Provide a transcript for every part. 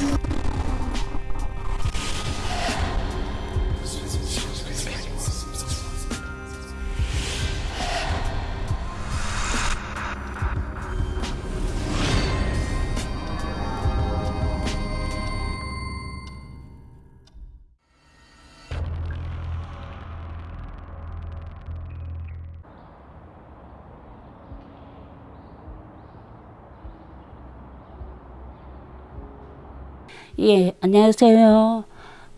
you 예, 안녕하세요.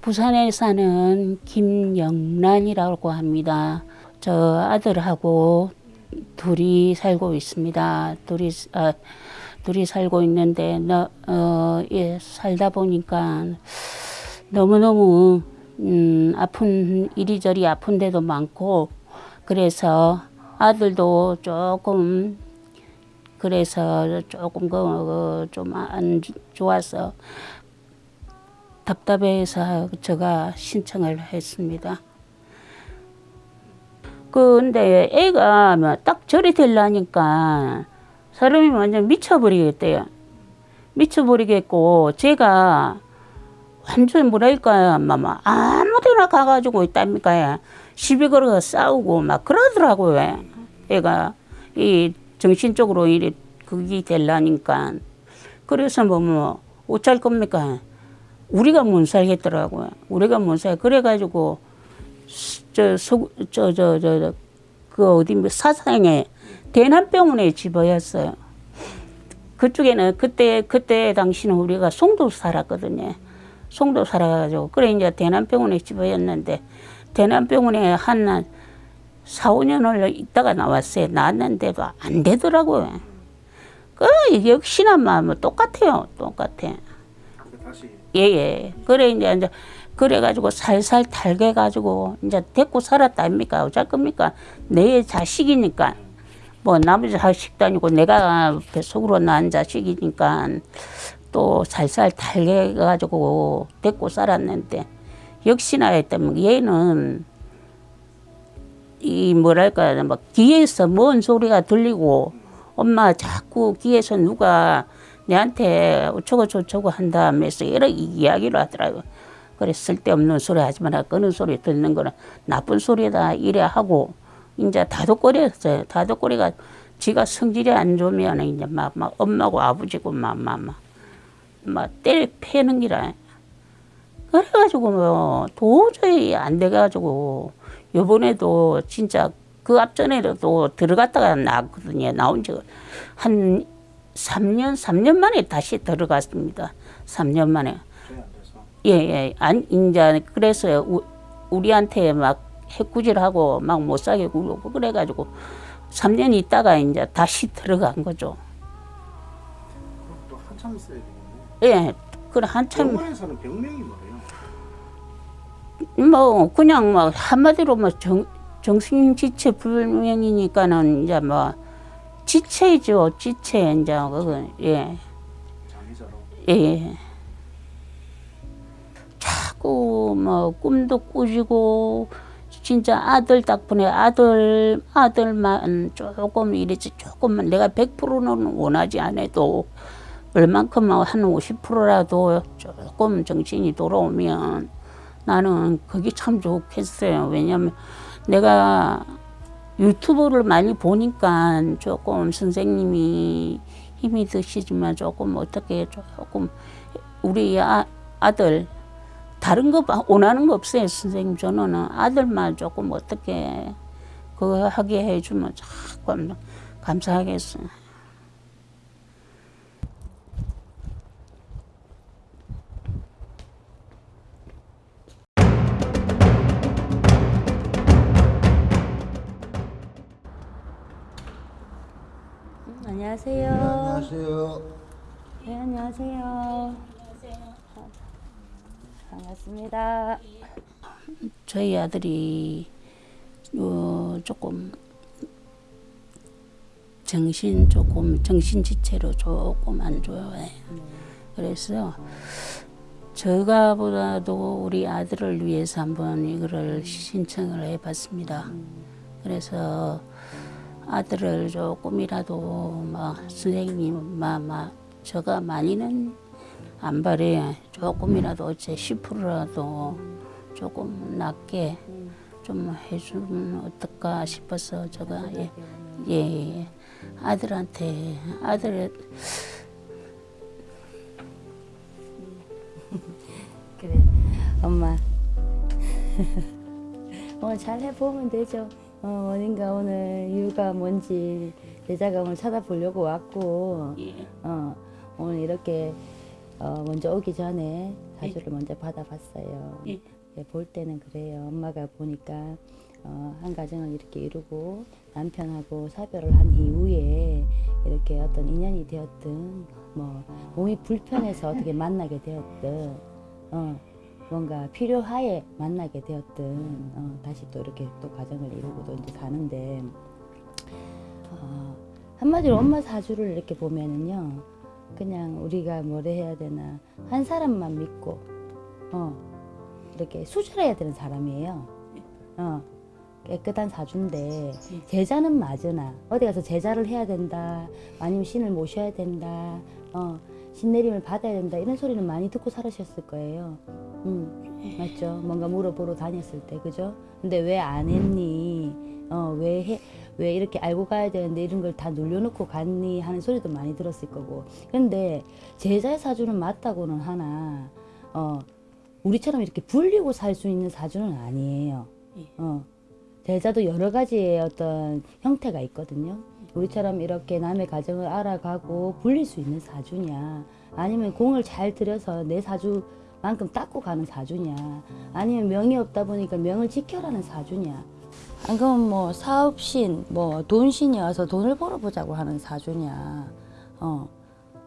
부산에 사는 김영란이라고 합니다. 저 아들하고 둘이 살고 있습니다. 둘이 아, 둘이 살고 있는데 너, 어, 예, 살다 보니까 너무너무 음, 아픈 이리저리 아픈 데도 많고 그래서 아들도 조금 그래서 조금 그좀안 좋아서 답답해서 제가 신청을 했습니다. 근데 애가 뭐딱 절이 되려니까 사람이 완전 미쳐버리겠대요. 미쳐버리겠고 제가 완전 뭐랄까요? 막 아무데나 가가지고 있답니까? 시비 걸어 싸우고 막 그러더라고요. 애가 이 정신적으로 이래 그게 되려니까. 그래서 뭐 뭐 어쩔 겁니까 우리가 못 살겠더라고요. 우리가 못 살. 그래가지고 저 저 저 저그 어디 뭐 사상에 대남병원에 집어였어요. 그쪽에는 그때 그때 당시는 우리가 송도 살았거든요. 송도 살아가지고 그래 이제 대남병원에 집어였는데 대남병원에 한 4, 5년을 있다가 나왔어요. 나왔는데도 안 되더라고요. 그 역시나 뭐 똑같아요. 똑같아. 예예. 예. 그래 이제 이제 그래가지고 살살 달게가지고 이제 데리고 살았다 아닙니까? 어쩔 겁니까? 내 자식이니까 뭐 나머지 자식도 아니고 내가 뱃속으로 낳은 자식이니까 또 살살 달게가지고 데리고 살았는데 역시나 했다면 얘는 이 뭐랄까 뭐 귀에서 먼 소리가 들리고 엄마 자꾸 귀에서 누가 내한테 어쩌고 저쩌고 한다면서 여러 이야기를 하더라고요. 그래 쓸데없는 소리 하지 마라. 끄는 소리 듣는 거는 나쁜 소리다 이래 하고 이제 다독거렸어요. 다독거리가 지가 성질이 안 좋으면 이제 막, 막 엄마고 아버지고 막, 막, 막, 막 때려 패는 기라. 그래가지고 뭐 도저히 안 돼가지고 요번에도 진짜 그 앞전에도 들어갔다가 나왔거든요. 나온 지한 3년, 3년 만에 다시 들어갔습니다. 3년 만에. 예, 예. 안, 이제, 그래서 우, 우리한테 막 해꾸질하고 막 못 사게 굴고 그래가지고 3년 있다가 이제 다시 들어간 거죠. 또 한참 있어야 되겠네. 예. 그래, 한참. 병원에서는 병명이 뭐예요? 뭐, 그냥 뭐, 한마디로 뭐, 정, 정신지체 불명이니까는 이제 뭐, 지체죠, 지체, 이제, 그거, 예. 장기자로. 예. 자꾸 뭐 꿈도 꾸시고 진짜 아들 덕분에 아들 아들만 조금 이랬지 조금만 내가 100%는 원하지 않아도 얼만큼 한 50%라도 조금 정신이 돌아오면 나는 그게 참 좋겠어요. 왜냐면 내가 유튜브를 많이 보니까 조금 선생님이 힘이 드시지만 조금 어떻게 조금 우리 아, 아들 다른 거 원하는 거 없어요 선생님 저는 아들만 조금 어떻게 그거 하게 해주면 참 감사하겠어요. 안녕하세요. 네, 안녕하세요. 네, 안녕하세요. 반갑습니다. 저희 아들이 어, 조금 정신 조금 정신 지체로 조금 안 좋아요. 그래서 저가보다도 우리 아들을 위해서 한번 이거를 신청을 해봤습니다. 그래서 아들을 조금이라도 막 선생님 막, 막 저가 많이는 안 바래. 조금이라도 제 10%라도 조금 낮게 좀 해주면 어떨까 싶어서 제가 예, 예, 예. 아들한테 아들. 그래. 엄마. 오늘 잘 해보면 되죠 어, 어딘가 오늘 이유가 뭔지 제자가 오늘 찾아보려고 왔고 예, 어, 오늘 이렇게 어, 먼저 오기 전에 사주를 먼저 받아봤어요. 예. 예, 볼 때는 그래요. 엄마가 보니까 어, 한 가정을 이렇게 이루고 남편하고 사별을 한 이후에 이렇게 어떤 인연이 되었든 뭐 몸이 불편해서 어떻게 만나게 되었든 어, 뭔가 필요하에 만나게 되었든 어, 다시 또 이렇게 또 가정을 이루고 또 이제 사는데 어, 한마디로 엄마 사주를 이렇게 보면은요 그냥 우리가 뭐래 해야 되나 한 사람만 믿고 어, 이렇게 수절해야 되는 사람이에요. 어, 깨끗한 사주인데 제자는 맞으나 어디 가서 제자를 해야 된다 아니면 신을 모셔야 된다 어, 신내림을 받아야 된다. 이런 소리는 많이 듣고 살으셨을 거예요. 음, 맞죠? 뭔가 물어보러 다녔을 때 그죠? 근데 왜 안 했니? 어, 왜, 해, 왜 이렇게 알고 가야 되는데 이런 걸 다 눌려놓고 갔니? 하는 소리도 많이 들었을 거고. 근데 제자의 사주는 맞다고는 하나 어, 우리처럼 이렇게 불리고 살 수 있는 사주는 아니에요. 어, 제자도 여러 가지의 어떤 형태가 있거든요. 우리처럼 이렇게 남의 가정을 알아가고 불릴 수 있는 사주냐, 아니면 공을 잘 들여서 내 사주만큼 닦고 가는 사주냐, 아니면 명이 없다 보니까 명을 지켜라는 사주냐. 안 그러면 뭐 사업신, 뭐 돈신이 와서 돈을 벌어보자고 하는 사주냐. 어.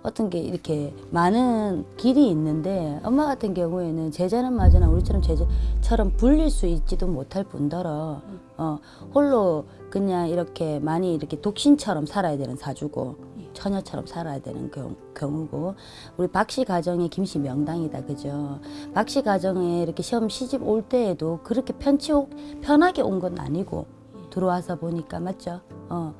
어떤 게 이렇게 많은 길이 있는데 엄마 같은 경우에는 제자는 맞으나 우리처럼 제자처럼 불릴 수 있지도 못할 뿐더러 어, 홀로 그냥 이렇게 많이 이렇게 독신처럼 살아야 되는 사주고 처녀처럼 살아야 되는 경우, 경우고 우리 박씨 가정의 김씨 명당이다 그죠 박씨 가정에 이렇게 시험 시집 올 때에도 그렇게 편치 오- 편하게 온 건 아니고 들어와서 보니까 맞죠 어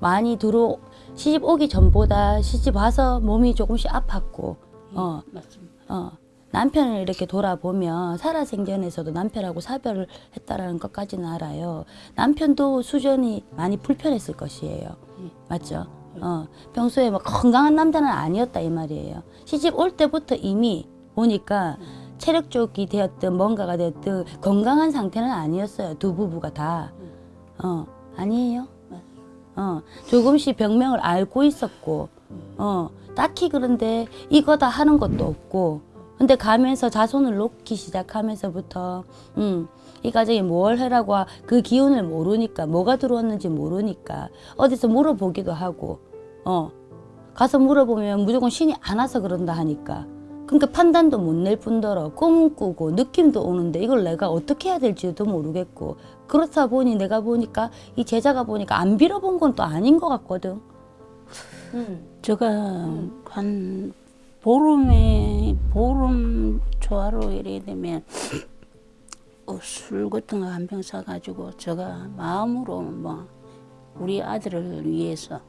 많이 들어 시집 오기 전보다 시집 와서 몸이 조금씩 아팠고 어 맞습니다. 어, 남편을 이렇게 돌아보면 살아생전에서도 남편하고 사별을 했다라는 것까지는 알아요. 남편도 수전이 많이 불편했을 것이에요. 맞죠? 어, 평소에 막 건강한 남자는 아니었다 이 말이에요. 시집 올 때부터 이미 보니까 체력 쪽이 되었든 뭔가가 되었든 건강한 상태는 아니었어요. 두 부부가 다. 어, 아니에요. 어, 조금씩 병명을 알고 있었고, 어, 딱히 그런데 이거다 하는 것도 없고, 근데 가면서 자손을 놓기 시작하면서부터, 음, 이 가정이 뭘 해라고 하- 그 기운을 모르니까, 뭐가 들어왔는지 모르니까, 어디서 물어보기도 하고, 어, 가서 물어보면 무조건 신이 안 와서 그런다 하니까. 그러니까 판단도 못 낼 뿐더러 꿈을 꾸고 느낌도 오는데 이걸 내가 어떻게 해야 될지도 모르겠고 그렇다 보니 내가 보니까 이 제자가 보니까 안 빌어본 건 또 아닌 것 같거든. 음. 제가 한 보름에 보름 초하루 이래 되면 어, 술 같은 거 한 병 사가지고 제가 마음으로 뭐 우리 아들을 위해서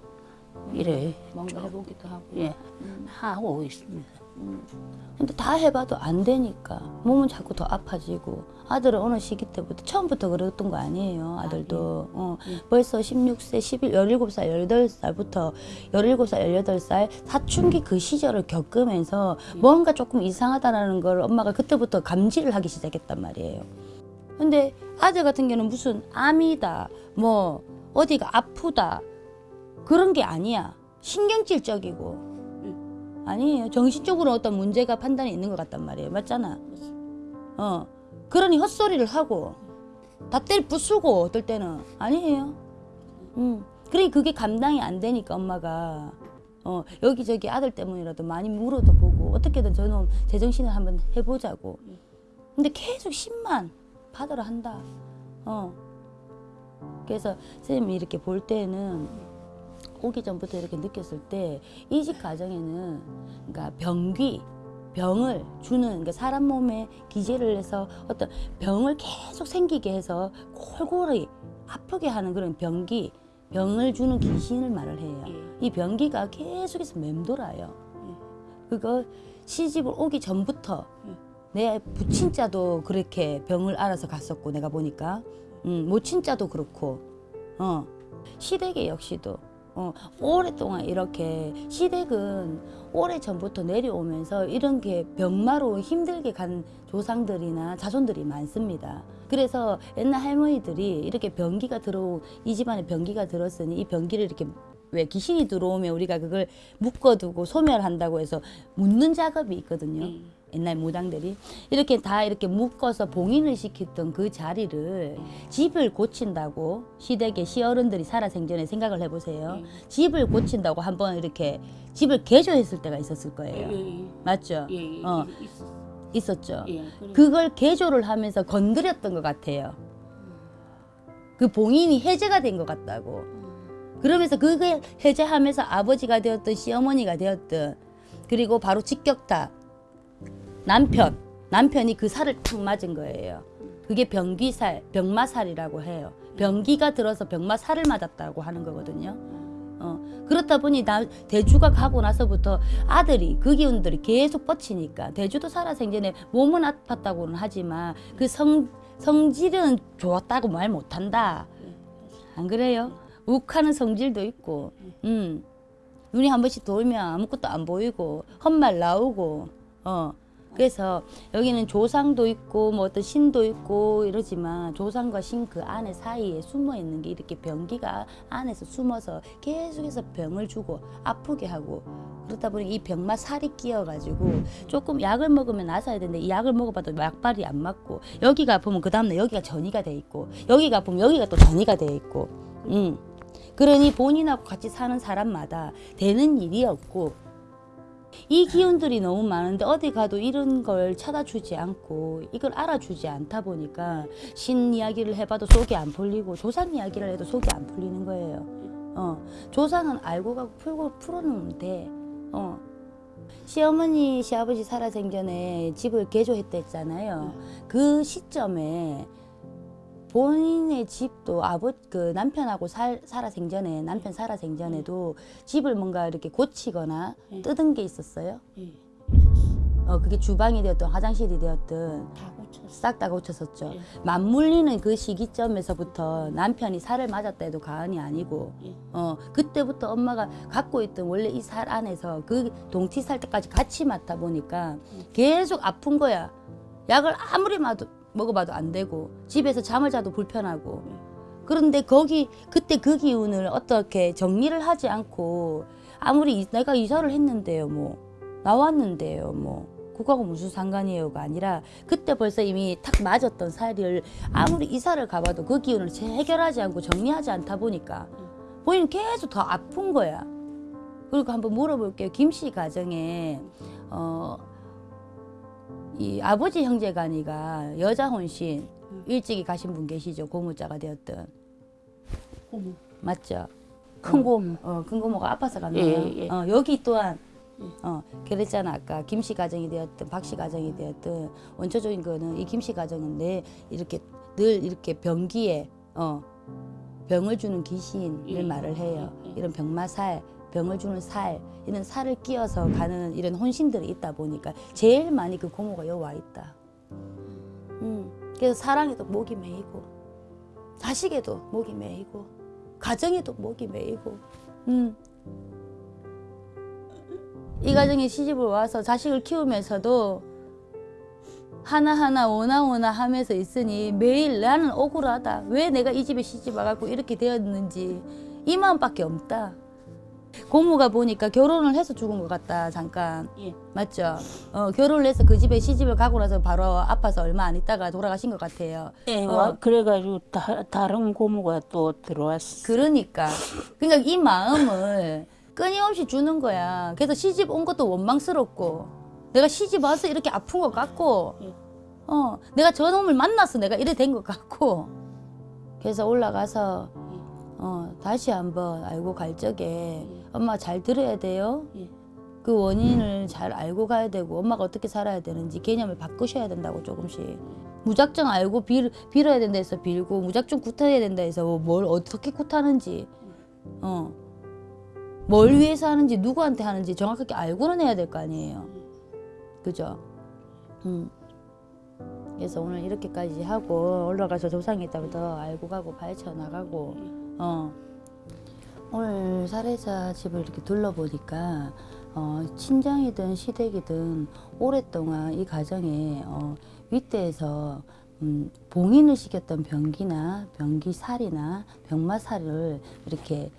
이래 뭔가 해보기도 하고. 예 하고 있습니다. 근데 다 해봐도 안 되니까 몸은 자꾸 더 아파지고 아들은 어느 시기 때부터 처음부터 그랬던 거 아니에요 아들도. 어, 벌써 16세 11, 17살 18살부터 17살 18살 사춘기 그 시절을 겪으면서 뭔가 조금 이상하다라는 걸 엄마가 그때부터 감지를 하기 시작했단 말이에요. 근데 아들 같은 경우는 무슨 암이다 뭐 어디가 아프다 그런 게 아니야. 신경질적이고 아니에요. 정신적으로 어떤 문제가 판단이 있는 것 같단 말이에요. 맞잖아. 어. 그러니 헛소리를 하고 다 때를 부수고 어떨 때는 아니에요. 음. 그러니 그게 감당이 안 되니까 엄마가 어, 여기저기 아들 때문이라도 많이 물어도 보고 어떻게든 저놈 제정신을 한번 해보자고. 근데 계속 10만 받으러 한다. 어. 그래서 선생님이 이렇게 볼 때는 오기 전부터 이렇게 느꼈을 때 이직 과정에는 그러니까 병귀 병을 주는 그러니까 사람 몸에 기재를 해서 어떤 병을 계속 생기게 해서 골골이 아프게 하는 그런 병기 병을 주는 귀신을 말을 해요. 이 병기가 계속해서 맴돌아요. 그거 시집을 오기 전부터 내 부친자도 그렇게 병을 알아서 갔었고 내가 보니까 음, 모친자도 그렇고 어 시댁에 역시도 어, 오랫동안 이렇게 시댁은 오래 전부터 내려오면서 이런 게 병마로 힘들게 간 조상들이나 자손들이 많습니다. 그래서 옛날 할머니들이 이렇게 병기가 들어오 이 집안에 병기가 들었으니 이 병기를 이렇게 왜 귀신이 들어오면 우리가 그걸 묶어두고 소멸한다고 해서 묻는 작업이 있거든요. 음. 옛날 무당들이 이렇게 다 이렇게 묶어서 봉인을 시켰던 그 자리를 집을 고친다고 시댁의 시어른들이 살아생전에 생각을 해보세요. 예. 집을 고친다고 한번 이렇게 집을 개조했을 때가 있었을 거예요. 예, 맞죠? 예, 예, 어. 있- 있었죠. 예, 그래. 그걸 개조를 하면서 건드렸던 것 같아요. 그 봉인이 해제가 된 것 같다고. 그러면서 그걸 해제하면서 아버지가 되었든 시어머니가 되었든 그리고 바로 직격타 남편 남편이 그 살을 탁 맞은 거예요. 그게 병기살 병마살이라고 해요. 병기가 들어서 병마살을 맞았다고 하는 거거든요. 어, 그렇다 보니 나 대주가 가고 나서부터 아들이 그 기운들이 계속 뻗치니까 대주도 살아생전에 몸은 아팠다고는 하지만 그 성 성질은 좋았다고 말 못한다. 안 그래요? 욱하는 성질도 있고, 음. 눈이 한 번씩 돌면 아무것도 안 보이고, 헛말 나오고, 어. 그래서 여기는 조상도 있고, 뭐 어떤 신도 있고 이러지만 조상과 신 그 안에 사이에 숨어 있는 게 이렇게 병기가 안에서 숨어서 계속해서 병을 주고 아프게 하고 그렇다 보니 이 병마 살이 끼어가지고 조금 약을 먹으면 나서야 되는데 이 약을 먹어봐도 약발이 안 맞고 여기가 아프면 그 다음날 여기가 전이가 돼 있고 여기가 아프면 여기가 또 전이가 돼 있고 음. 그러니 본인하고 같이 사는 사람마다 되는 일이 없고 이 기운들이 너무 많은데 어디 가도 이런 걸 찾아주지 않고 이걸 알아주지 않다 보니까 신 이야기를 해봐도 속이 안 풀리고 조상 이야기를 해도 속이 안 풀리는 거예요. 어, 조상은 알고 가고 풀고 풀어놓으면 돼. 어. 시어머니, 시아버지 살아생전에 집을 개조했댔잖아요. 그 시점에 본인의 집도 아버 그 남편하고 살, 살아 생전에 남편 살아 생전에도 집을 뭔가 이렇게 고치거나 예. 뜯은 게 있었어요. 예, 어 그게 주방이 되었든 화장실이 되었든 다 고쳤어. 싹다 고쳤었죠. 예. 맞물리는 그 시기점에서부터 남편이 살을 맞았다 해도 과언이 아니고 예. 어 그때부터 엄마가 갖고 있던 원래 이 살 안에서 그 동티 살 때까지 같이 맡아 보니까 계속 아픈 거야. 약을 아무리 마도, 먹어봐도 안 되고 집에서 잠을 자도 불편하고 그런데 거기 그때 그 기운을 어떻게 정리를 하지 않고 아무리 이- 내가 이사를 했는데요 뭐 나왔는데요 뭐 그거하고 무슨 상관이에요가 아니라 그때 벌써 이미 탁 맞았던 살을 아무리 이사를 가봐도 그 기운을 재- 해결하지 않고 정리하지 않다 보니까 본인 계속 더 아픈 거야. 그리고 한번 물어볼게요. 김씨 가정에 어, 이 아버지 형제간이가 여자 혼신 일찍이 가신 분 계시죠. 고무자가 되었던 고모. 맞죠? 큰 고모. 어, 큰 고모가 아파서 갔나? 예, 예. 어, 여기 또한 어, 그랬잖아 아까 김씨 가정이 되었든 박씨 가정이 되었든 원초적인 거는 이 김씨 가정인데 이렇게 늘 이렇게 병기에 어, 병을 주는 귀신을 예, 말을 해요. 예, 예. 이런 병마살, 병을 주는 살 이런 살을 끼어서 가는 이런 혼신들이 있다 보니까 제일 많이 그 고모가 여기 와 있다. 음, 그래서 사랑에도 목이 메이고 자식에도 목이 메이고 가정에도 목이 메이고 음. 이 가정에 시집을 와서 자식을 키우면서도 하나하나 오나오나 하면서 있으니 매일 나는 억울하다. 왜 내가 이 집에 시집 와갖고 이렇게 되었는지 이 마음밖에 없다. 고모가 보니까 결혼을 해서 죽은 것 같다 잠깐 예. 맞죠? 어, 결혼을 해서 그 집에 시집을 가고 나서 바로 아파서 얼마 안 있다가 돌아가신 것 같아요. 예, 어. 와, 그래가지고 다, 다른 고모가 또 들어왔어. 그러니까 그러니까 이 마음을 끊임없이 주는 거야. 그래서 시집 온 것도 원망스럽고 내가 시집 와서 이렇게 아픈 것 같고 예. 어 내가 저놈을 만나서 내가 이래 된 것 같고 그래서 올라가서 어 다시 한번 알고 갈 적에 엄마 잘 들어야 돼요. 예. 그 원인을 잘 알고 가야 되고 엄마가 어떻게 살아야 되는지 개념을 바꾸셔야 된다고 조금씩 무작정 알고 빌, 빌어야 된다 해서 빌고 무작정 굿해야 된다 해서 뭘 어떻게 굿하는지 어 뭘 위해서 하는지 누구한테 하는지 정확하게 알고는 해야 될 거 아니에요. 그죠? 음. 그래서 오늘 이렇게까지 하고 올라가서 조상이 있다고 더 알고 가고 파헤쳐 나가고 어. 오늘 사례자 집을 이렇게 둘러보니까 어, 친정이든 시댁이든 오랫동안 이 가정에 어, 윗대에서 음, 봉인을 시켰던 병기나 병기살이나 병마살을 이렇게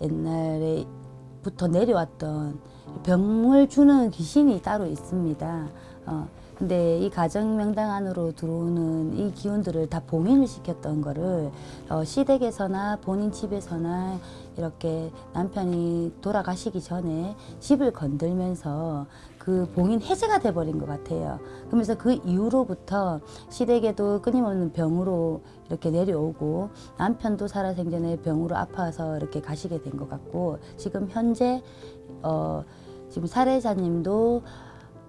옛날에부터 내려왔던 병을 주는 귀신이 따로 있습니다. 어, 근데 이 가정 명당 안으로 들어오는 이 기운들을 다 봉인을 시켰던 거를 어, 시댁에서나 본인 집에서나 이렇게 남편이 돌아가시기 전에 집을 건들면서 그 봉인 해제가 돼버린 것 같아요. 그러면서 그 이후로부터 시댁에도 끊임없는 병으로 이렇게 내려오고 남편도 살아생전에 병으로 아파서 이렇게 가시게 된 것 같고 지금 현재 어, 지금 사례자님도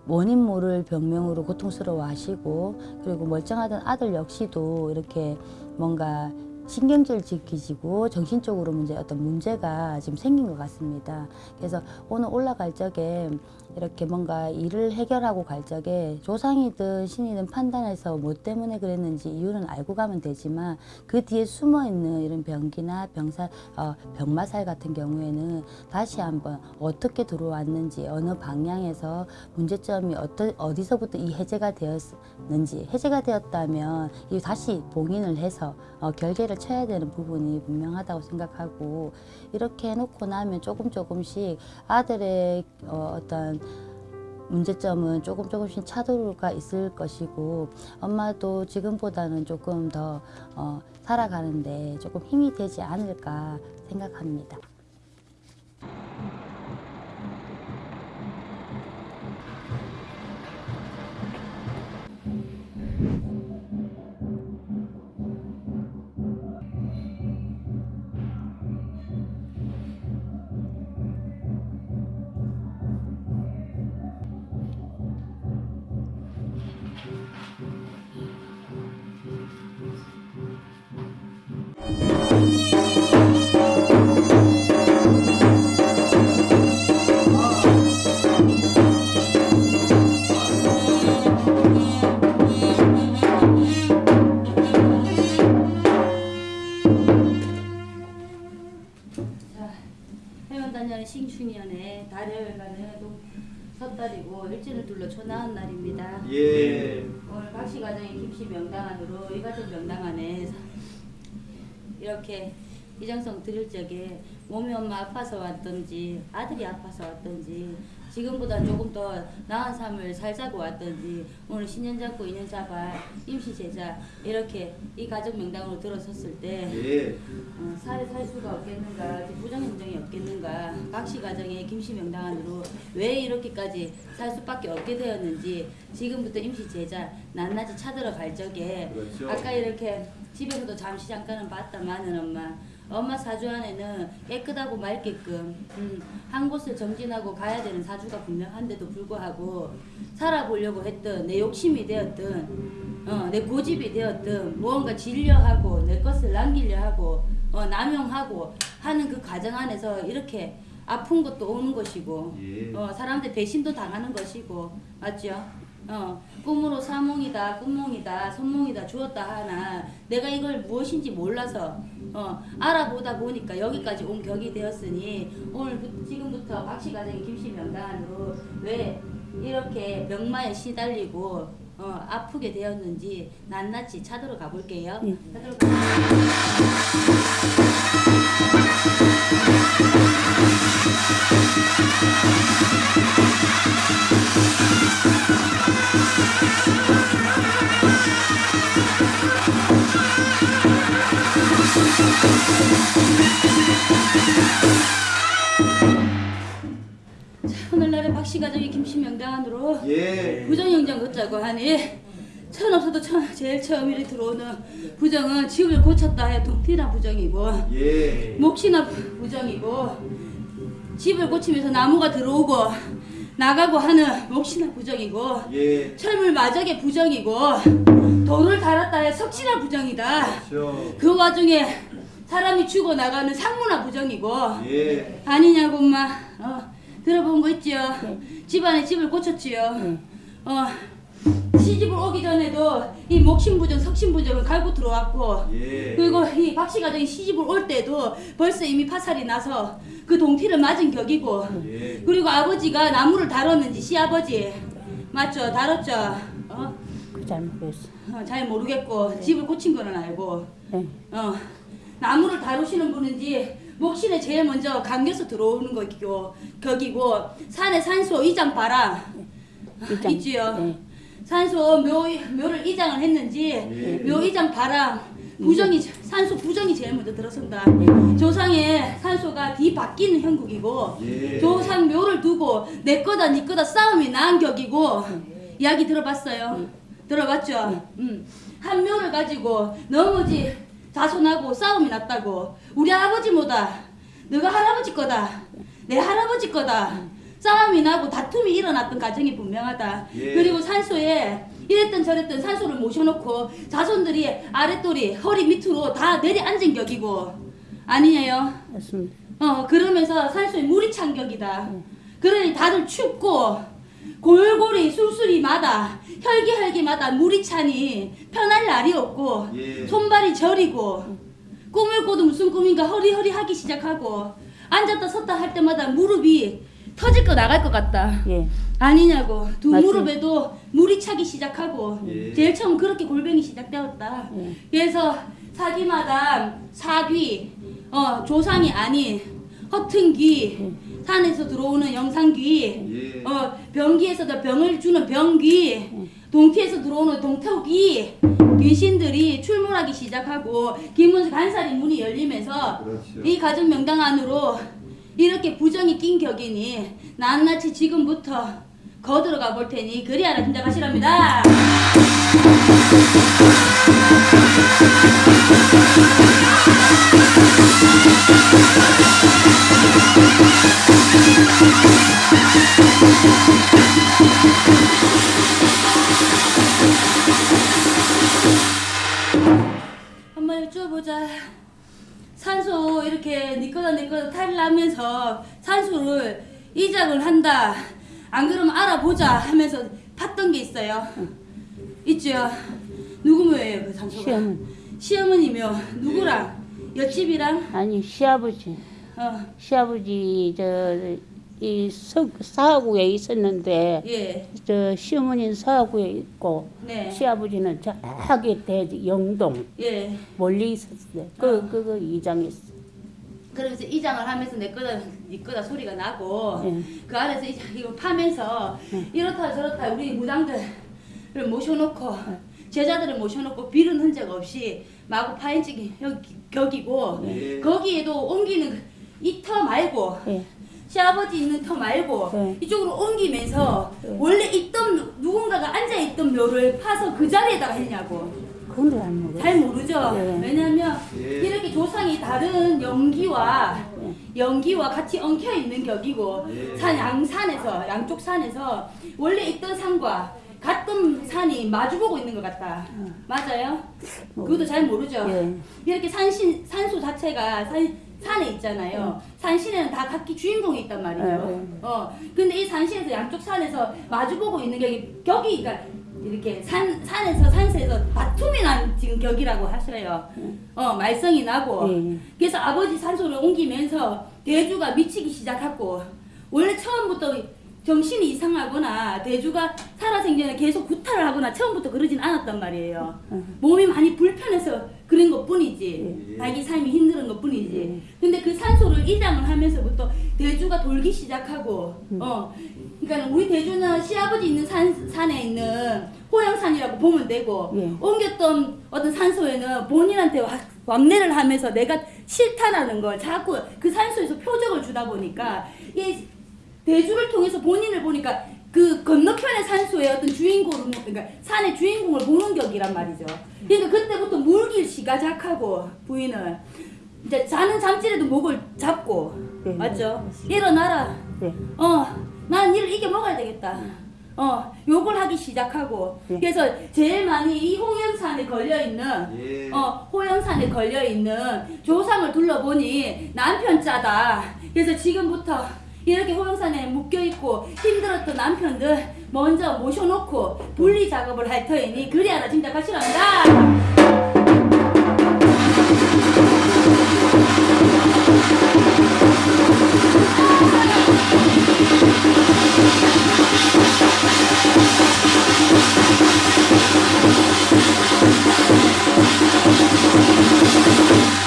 원인 모를 병명으로 고통스러워 하시고 그리고 멀쩡하던 아들 역시도 이렇게 뭔가 신경질 지키지고 정신적으로 문제 어떤 문제가 지금 생긴 것 같습니다. 그래서 오늘 올라갈 적에 이렇게 뭔가 일을 해결하고 갈 적에 조상이든 신이든 판단해서 뭐 때문에 그랬는지 이유는 알고 가면 되지만 그 뒤에 숨어 있는 이런 병기나 병살, 어, 병마살 같은 경우에는 다시 한번 어떻게 들어왔는지 어느 방향에서 문제점이 어떠, 어디서부터 이 해제가 되었는지 해제가 되었다면 이 다시 봉인을 해서 어, 결계를 쳐야 되는 부분이 분명하다고 생각하고 이렇게 해놓고 나면 조금 조금씩 아들의 어, 어떤 문제점은 조금 조금씩 차도가 있을 것이고 엄마도 지금보다는 조금 더 어, 살아가는데 조금 힘이 되지 않을까 생각합니다. 신축년에 달을 가는 섣달이고 일진을 둘러 초나은 날입니다. 예. 오늘 각시 가정의 김씨 명당 안으로 이 가정 명당 안에 이렇게 이장성 드릴 적에 몸이 엄마 아파서 왔던지 아들이 아파서 왔던지 지금보다 조금 더 나은 삶을 살자고 왔던지 오늘 신년 잡고 인연 잡아 임시 제자 이렇게 이 가정 명당으로 들어섰을 때 예. 어, 살에 살 수가 없겠는가, 부정행정이 없겠는가, 각시 가정의 김씨 명당 안으로 왜 이렇게까지 살 수밖에 없게 되었는지 지금부터 임시 제자 낱낱이 찾으러 갈 적에 그렇죠. 아까 이렇게 집에서도 잠시 잠깐은 봤다마는 엄마 엄마 사주 안에는 깨끗하고 맑게끔 음, 한 곳을 정진하고 가야 되는 사주가 분명한데도 불구하고 살아보려고 했던 내 욕심이 되었던 어, 내 고집이 되었든 무언가 질려하고 내 것을 남기려 하고 어, 남용하고 하는 그 과정 안에서 이렇게 아픈 것도 오는 것이고 예. 어, 사람들 배신도 당하는 것이고 맞죠? 어, 꿈으로 사몽이다, 꿈몽이다, 선몽이다 주었다 하나. 내가 이걸 무엇인지 몰라서 어, 알아보다 보니까 여기까지 온 격이 되었으니 오늘 지금부터 박씨 가정의 김씨 명단으로 왜 이렇게 명마에 시달리고 어, 아프게 되었는지 낱낱이 찾으러 가볼게요. 찾으러 가- 오늘날의 박씨 가정의 김씨 명단으로 예. 부정행정 걷자고 하니 천 없어도 천 제일 처음 일이 들어오는 부정은 집을 고쳤다 해 동티나 부정이고 예. 몫이나 부정이고 집을 고치면서 나무가 들어오고 나가고 하는 몫이나 부정이고 예. 철물 마적의 부정이고 돌을 달았다 해 석치나 부정이다 그렇죠. 그 와중에 사람이 죽어 나가는 상문화 부정이고 예. 아니냐고 엄마 어, 들어본 거 있지요 네. 집안에 집을 고쳤지요 네. 어, 시집을 오기 전에도 이 목신부정 석신부정을 갈고 들어왔고 예. 그리고 이 박씨 가정이 시집을 올 때도 벌써 이미 파살이 나서 그 동티를 맞은 격이고 예. 그리고 아버지가 나무를 다뤘는지 시아버지 맞죠 다뤘죠 어? 그 잘못했어. 어, 잘 모르겠고 집을 고친 거는 알고 네. 어, 나무를 다루시는 분인지 목신에 제일 먼저 감겨서 들어오는 거기고 거기고 산에 산소 이장 봐라 이장. 있지요 네. 산소 묘, 묘를 이장을 했는지 예. 묘 이장 봐라 부정이 산소 부정이 제일 먼저 들어선다 네. 조상의 산소가 뒤 바뀌는 형국이고 예. 조상 묘를 두고 내 거다 니 거다 싸움이 난 격이고 이야기 들어봤어요 들어봤죠 음. 한 묘를 가지고 너무지 자손하고 싸움이 났다고 우리 아버지 뭐다 너가 할아버지 거다 내 할아버지 거다 싸움이 나고 다툼이 일어났던 가정이 분명하다 예. 그리고 산소에 이랬던 저랬던 산소를 모셔놓고 자손들이 아랫돌이 허리 밑으로 다 내려앉은 격이고 아니에요 맞습니다. 어 그러면서 산소에 물이 찬 격이다 그러니 다들 춥고 골골이 술술이마다 혈기혈기마다 물이 차니 편할 날이 없고 예. 손발이 저리고 꿈을 꿔도 무슨 꿈인가 허리허리 하기 시작하고 앉았다 섰다 할 때마다 무릎이 터질 거 나갈 것 같다 예. 아니냐고 두 맞지. 무릎에도 물이 차기 시작하고 예. 제일 처음 그렇게 골병이 시작되었다 예. 그래서 사기마다 사귀 어 조상이 아닌 허튼 귀 산에서 들어오는 영상귀 예. 어 병기에서도 병을 주는 병귀 동태에서 들어오는 동태귀 귀신들이 출몰하기 시작하고 김문수 간살이 문이 열리면서 그렇죠. 이 가정 명당 안으로 이렇게 부정이 낀 격이니 낱낱이 지금부터 거들어가 볼 테니 그리하라 짐작하시랍니다. 한번 여쭤보자. 산소 이렇게 내 거다 탈라면서 산소를 이작을 한다. 안 그러면 알아보자 하면서 팠던 게 있어요. 있죠. 누구 묘예요 그 산소가? 시어머니. 시어머니며 누구랑? 옆집이랑? 아니 시아버지. 어, 시아버지 저 이 사하구에 있었는데 예, 저 시어머니는 사하구에 있고 네, 시아버지는 저기 대 영동 예. 멀리 있었어요. 그 그거 이장했어. 그러면서 이장을 하면서 내 거다 네 거다 소리가 나고 예. 그 안에서 이장 이거 파면서 이렇다 저렇다 우리 무당들을 모셔놓고 제자들을 모셔놓고 비른 흔적 없이 마구 파헤치기 격이고 예. 거기에도 옮기는 이 터 말고 예. 시아버지 있는 터 말고 네. 이쪽으로 옮기면서 네. 원래 있던 누군가가 앉아있던 묘를 파서 그 자리에다가 했냐고 그건 잘 모르. 잘 모르죠. 네. 왜냐하면 예. 이렇게 조상이 다른 연기와 네. 연기와 같이 엉켜 있는 격이고 예. 산 양산에서 양쪽 산에서 원래 있던 산과 같은 산이 마주보고 있는 것 같다. 맞아요? 그것도 잘 모르죠. 예. 이렇게 산신 산소 자체가 산 산에 있잖아요. 산신에는 다 각기 주인공이 있단 말이죠. 네. 어. 근데 이 산신에서 양쪽 산에서 마주보고 있는 격이 격이 그러니까 이렇게 산 산에서 산세에서 다툼이 난 지금 격이라고 하셔요. 어 말썽이 나고. 예. 그래서 아버지 산소를 옮기면서 대주가 미치기 시작했고 원래 처음부터 정신이 이상하거나 대주가 살아생전에 계속 구타를 하거나 처음부터 그러진 않았단 말이에요. 몸이 많이 불편해서 그런 것 뿐이지. 예. 자기 삶이 힘든 것 뿐이지. 근데 그 산소를 이장을 하면서부터 대주가 돌기 시작하고, 어. 그러니까 우리 대주는 시아버지 있는 산, 산에 있는 호영산이라고 보면 되고, 예. 옮겼던 어떤 산소에는 본인한테 와- 왕래를 하면서 내가 싫다라는 걸 자꾸 그 산소에서 표적을 주다 보니까 이 대주를 통해서 본인을 보니까 그 건너편의 산소의 어떤 주인공을 그러니까 산의 주인공을 보는 격이란 말이죠. 그러니까 그때부터 물길 시가작하고 부인을 이제 자는 잠질에도 목을 잡고 네, 맞죠? 일어나라. 네. 어, 난 이를 이겨 먹어야 되겠다. 어 욕을 하기 시작하고 예. 그래서 제일 많이 이 홍영산에 걸려 있는 예. 어 호영산에 걸려 있는 조상을 둘러보니 남편 짜다. 그래서 지금부터 이렇게 호영산에 묶여 있고 힘들었던 남편들 먼저 모셔놓고 분리 작업을 할 터이니 그리하라 진짜 가시랍니다. 어,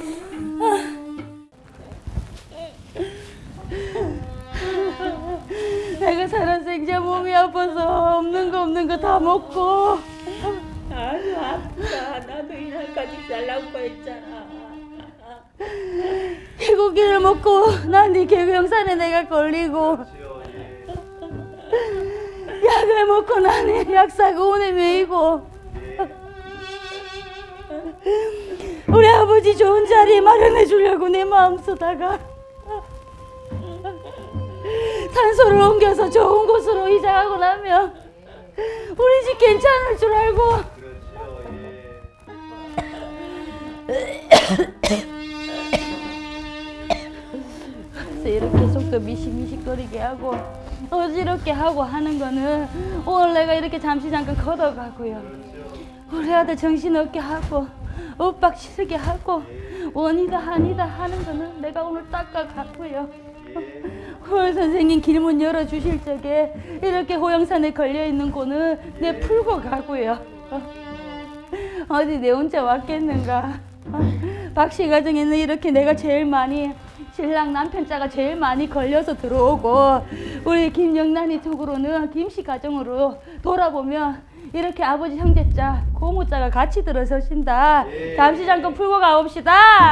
몸이 아파서 없는 거 없는 거 다 먹고. 아주 아프다. 나도 이날까지 살라고 했잖아. 개고기를 먹고 난네 개구영산에 내가 걸리고 약을 먹고 나는 약 사고 오늘 메이고 우리 아버지 좋은 자리 마련해 주려고 내 마음 쓰다가 산소를 옮겨서 좋은 곳으로 이사하고 나면 우리 집 괜찮을 줄 알고 그래서 이렇게 속도 미식미식거리게 하고 어지럽게 하고 하는 거는 오늘 내가 이렇게 잠시 잠깐 걷어가고요. 우리 아들 정신없게 하고 엇박 치르게 하고 원이다 한이다 하는 거는 내가 오늘 닦아가고요. 오늘 선생님 길문 열어주실 적에 이렇게 호영산에 걸려있는 고는 내 풀고 가고요. 어디 내 혼자 왔겠는가. 박씨 가정에는 이렇게 내가 제일 많이 신랑 남편 자가 제일 많이 걸려서 들어오고 우리 김영란이 쪽으로는 김씨 가정으로 돌아보면 이렇게 아버지 형제자 고모자가 같이 들어서신다. 잠시 잠깐 풀고 가봅시다.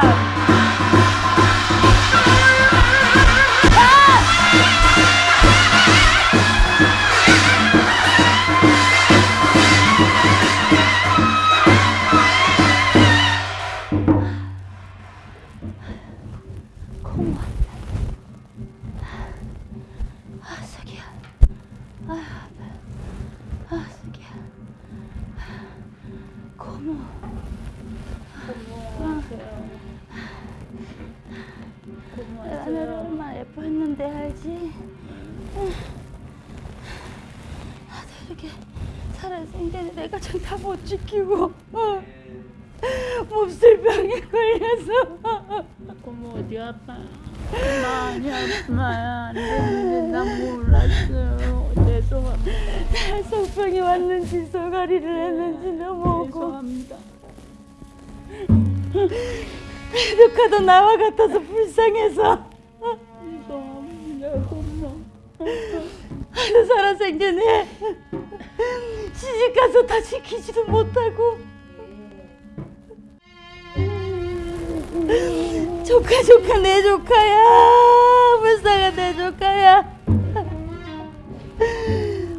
같아서 불쌍해서 죄송합니다. 고모. 하루 살아생전에 시집가서 다 지키지도 못하고 조카 조카 내 조카야 불쌍한 내 조카야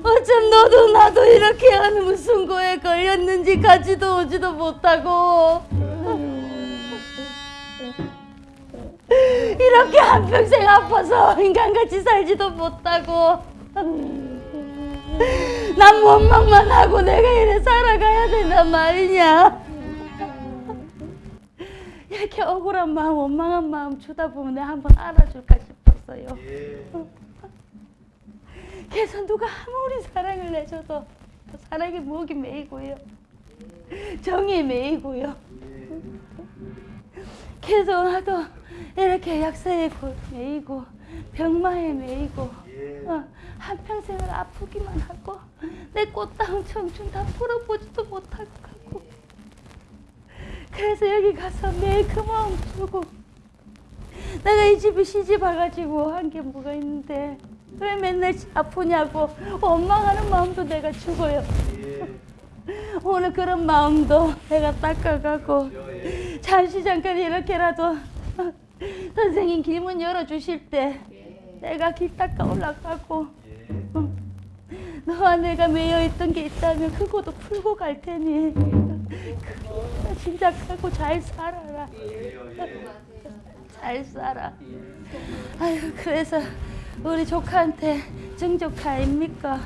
어쩜 너도 나도 이렇게 하는 무슨 거에 걸렸는지 가지도 오지도 못하고 이렇게 한평생 아파서 인간같이 살지도 못하고. 난 원망만 하고 내가 이래 살아가야 된단 말이냐. 이렇게 억울한 마음 원망한 마음 주다 보면 내가 한번 알아줄까 싶었어요. 예. 그래서 누가 아무리 사랑을 내줘도 사랑의 목이 메이고요. 정이 메이고요. 그 나도 이렇게 약사에 고- 메이고 병마에 메이고 예. 어, 한평생을 아프기만 하고 내 꽃다운 청춘 다 풀어보지도 못하고 그래서 여기 가서 매일 그 마음 주고 내가 이 집에 시집 와가지고 한 게 뭐가 있는데 왜 맨날 아프냐고 원망하는 마음도 내가 죽어요. 오늘 그런 마음도 내가 닦아가고 잠시 잠깐 이렇게라도 선생님 길문 열어주실 때 내가 길 닦아 올라가고 어, 너와 내가 매여있던 게 있다면 그거도 풀고 갈 테니 그거 짐작하고 잘 살아라. 잘 살아. 아유 그래서 우리 조카한테 증조카 입니까?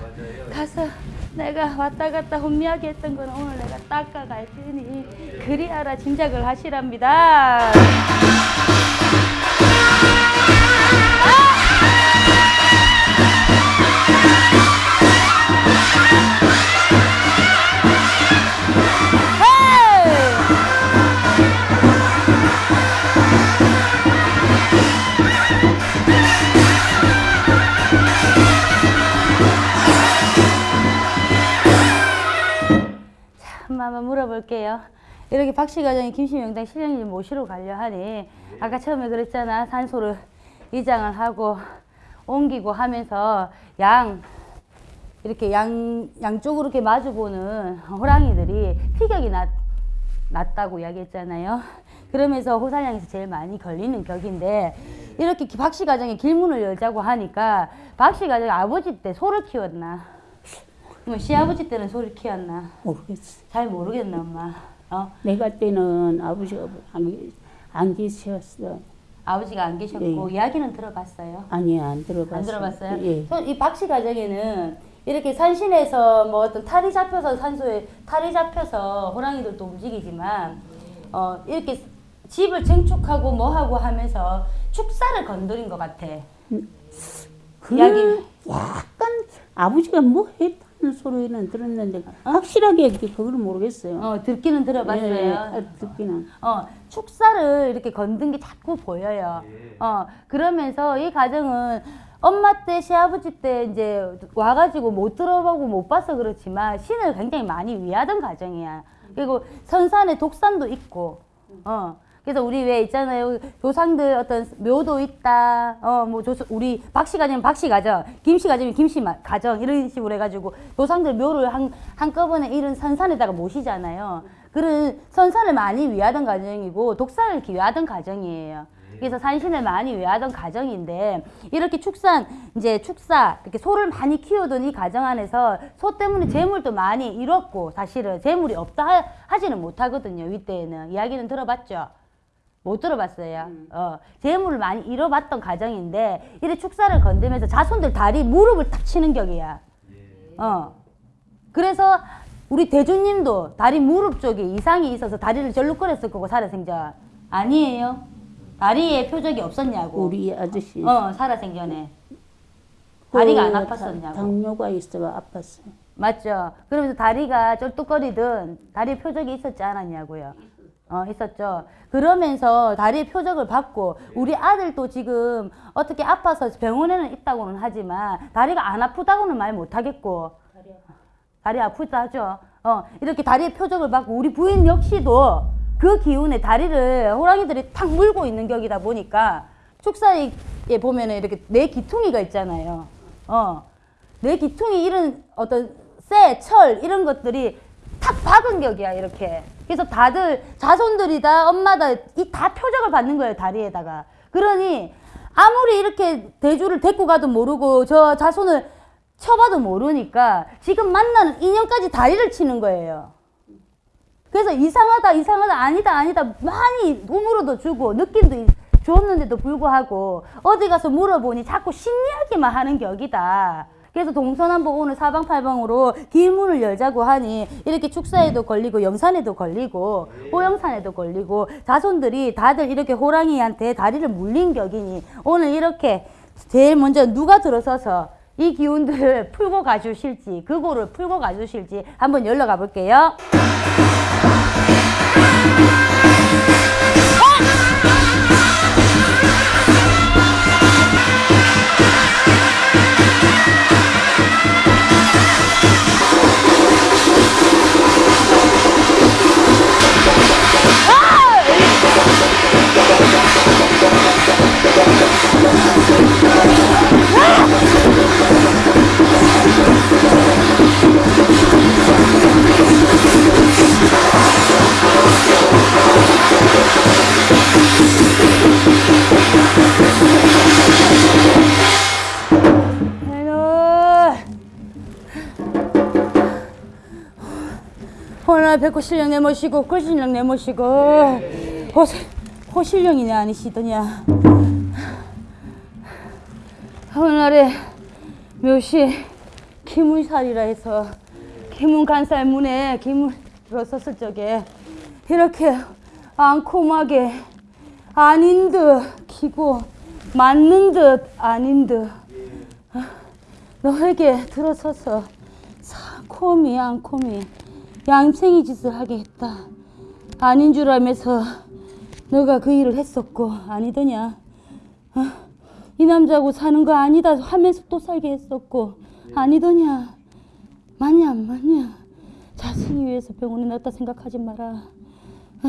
가서 내가 왔다 갔다 혼미하게 했던 건 오늘 내가 닦아갈 테니 그리 알아 짐작을 하시랍니다 물어볼게요. 이렇게 박씨 가정이 김씨 명당 신령님 모시러 가려 하니 아까 처음에 그랬잖아 산소를 이장을 하고 옮기고 하면서 양 이렇게 양 양쪽으로 이렇게 마주보는 호랑이들이 피격이 났, 났다고 이야기했잖아요. 그러면서 호살량에서 제일 많이 걸리는 격인데 이렇게 박씨 가정에 길문을 열자고 하니까 박씨 가정이 아버지 때 소를 키웠나? 뭐 시아버지 때는 소를 키웠나? 모르겠어. 잘 모르겠네 엄마. 어? 내가 때는 아버지가 안, 계- 안 계셨어. 아버지가 안 계셨고 예. 이야기는 들어봤어요. 아니 안 들어봤어. 안 들어봤어요? 예. 소- 이 박씨 가정에는 이렇게 산신에서 뭐 어떤 탈이 잡혀서 산소에 탈이 잡혀서 호랑이들도 움직이지만 어 이렇게 집을 증축하고 뭐하고 하면서 축사를 건드린 것 같아. 그 이야기- 약간 아버지가 뭐 했 다는 소리는 들었는데 확실하게 그걸 모르겠어요. 어 듣기는 들어봤어요. 예, 예, 듣기는. 어, 축사를 이렇게 건든 게 자꾸 보여요. 어, 그러면서 이 가정은 엄마 때, 시아버지 때 이제 와가지고 못 들어보고 못 봐서 그렇지만 신을 굉장히 많이 위하던 가정이야. 그리고 선산에 독산도 있고, 어. 그래서 우리 왜 있잖아요. 조상들 어떤 묘도 있다. 어, 뭐, 조, 우리 박씨 가정이면 박씨 가정, 김씨 가정이면 김씨 마- 가정, 이런 식으로 해가지고 조상들 묘를 한, 한꺼번에 이런 선산에다가 모시잖아요. 그런 선산을 많이 위하던 가정이고, 이렇게 위하던 가정이에요. 그래서 산신을 많이 위하던 가정인데, 이렇게 축산, 이제 축사, 이렇게 소를 많이 키우던 이 가정 안에서 소 때문에 재물도 많이 잃었고, 사실은 재물이 없다 하- 하지는 못하거든요, 윗대에는. 이야기는 들어봤죠? 못 들어봤어요. 어, 재물을 많이 잃어봤던 가정인데 이래 축사를 건드면서 자손들 다리 무릎을 탁 치는 격이야. 어. 그래서 우리 대주님도 다리 무릎 쪽에 이상이 있어서 다리를 절룩거렸을 거고 살아생전 아니에요. 다리에 표적이 없었냐고. 우리 아저씨 어 살아생전에 다리가 안그 아팠었냐고. 당- 당뇨가 있어 아팠어요. 맞죠. 그러면서 다리가 쩔뚝거리든 다리에 표적이 있었지 않았냐고요. 어, 있었죠. 그러면서 다리에 표적을 받고 우리 아들도 지금 어떻게 아파서 병원에는 있다고는 하지만 다리가 안 아프다고는 말 못하겠고 다리 아프다 하죠. 어, 이렇게 다리에 표적을 받고 우리 부인 역시도 그 기운에 다리를 호랑이들이 탁 물고 있는 격이다 보니까 축사에 보면 은 이렇게 네 기퉁이가 있잖아요. 어, 내 기퉁이 이런 어떤 쇠, 철 이런 것들이 탁 박은 격이야 이렇게. 그래서 다들 자손들이 다 엄마다 이 다 표적을 받는 거예요 다리에다가. 그러니 아무리 이렇게 대주를 데리고 가도 모르고 저 자손을 쳐봐도 모르니까 지금 만나는 인연까지 다리를 치는 거예요. 그래서 이상하다 이상하다 아니다 아니다 많이 우물어도 주고 느낌도 이- 줬는데도 불구하고 어디 가서 물어보니 자꾸 신이야기만 하는 격이다. 그래서 동서남북 오늘 사방팔방으로 길문을 열자고 하니 이렇게 축사에도 걸리고 영산에도 걸리고 호영산에도 걸리고 자손들이 다들 이렇게 호랑이한테 다리를 물린 격이니 오늘 이렇게 제일 먼저 누가 들어서서 이 기운들을 풀고 가주실지 그거를 풀고 가주실지 한번 열러 가볼게요. 오늘 백호 실력 내모시고 꿀 실력 내모시고 호세 호 신령이냐 아니시더냐 오늘날에 묘시 기문살이라 해서 기문 간살 문에 기문 들어섰을 적에 이렇게 앙콤하게 아닌 듯 기고 맞는 듯 아닌 듯 너에게 들어서서 상콤이 앙콤이 얌생이 짓을 하게 했다. 아닌 줄 알면서 너가 그 일을 했었고 아니더냐. 어? 이 남자하고 사는 거 아니다 하면서 또 살게 했었고 아니더냐. 맞냐 안 맞냐. 자식이 위해서 병원에 넣었다 생각하지 마라. 어?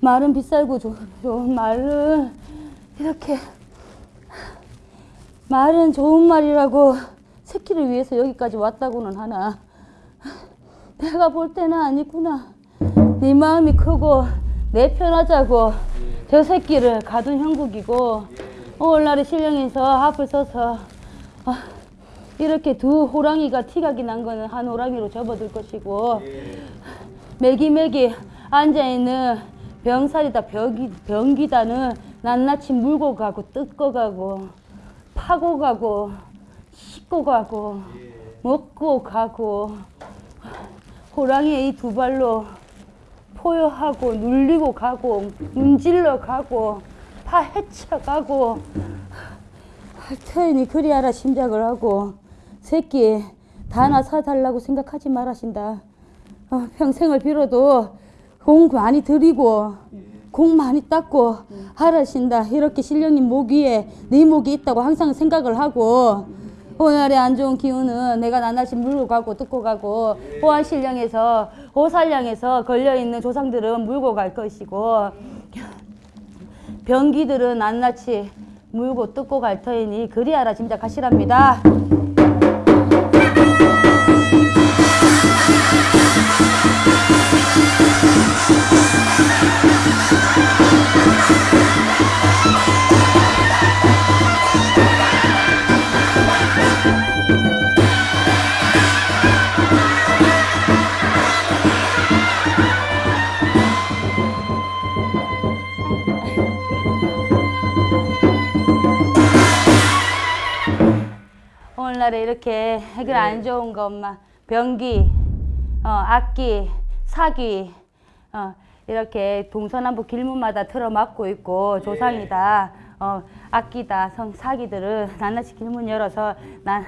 말은 비쌀고 좋- 좋은 말을 이렇게 말은 좋은 말이라고 새끼를 위해서 여기까지 왔다고는 하나 내가 볼 때는 아니구나 네 마음이 크고 내 편하자고 저 새끼를 가둔 형국이고 오늘날에 신령에서 앞을 서서 어, 이렇게 두 호랑이가 티각이 난 거는 한 호랑이로 접어들 것이고 매기매기 앉아있는 병살이다 병기, 병기다는 낱낱이 물고 가고 뜯고 가고 파고 가고 씻고 가고 먹고 가고 호랑이의 이 두 발로 포효하고 눌리고 가고 문질러 가고 파 헤쳐 가고 할 터이니 그리하라 심작을 하고 새끼 다나 사달라고 생각하지 말하신다. 어, 평생을 빌어도 공 많이 들이고 공 많이 닦고 하라신다. 이렇게 신령님 목 위에 네 목이 있다고 항상 생각을 하고 오늘의 안 좋은 기운은 내가 낱낱이 물고 가고 뜯고 가고 호안신령에서 호살령에서 걸려있는 조상들은 물고 갈 것이고 병기들은 낱낱이 물고 뜯고 갈 터이니 그리하라 짐작하시랍니다. 오늘날에 이렇게 해결 안 좋은 거 엄마. 병기, 어, 악기, 사기 어, 이렇게 동서남북 길문마다 틀어막고 있고 조상이다 어, 악기다 성 사기들은 낱낱이 길문 열어서 난